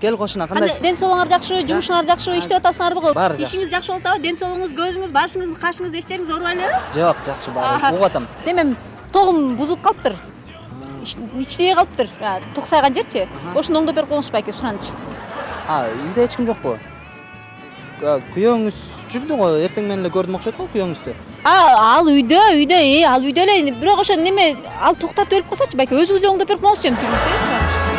кел кошуна кандайсыз соолугуңар жакшыбы жумушуңар жакшыбы иштеп атасыңарбы го жакшы. ишиңиз жакшы ден соолугуңуз көзүңүз башыңыз кашыңыз эчтериңиз ооруп элеби жок жакшы баары угуп атам. Демем тогум бузулуп калыптыр иштебей калыптыр Туксайган жерчи ошону оңдоп берип коюңузчу байке суранчы үйдө эч ким жокпу ә, күйөөңүз жүрдү го эртең менен эле көрдүм окшойт го күйөөңүздү А, ал үйдө үйдө ал үйдө эле бирок ошо неме ал токтотуп өлүп калсачы байке өзүңүз эле оңдоп берип коюңузчу эми жүрүңүз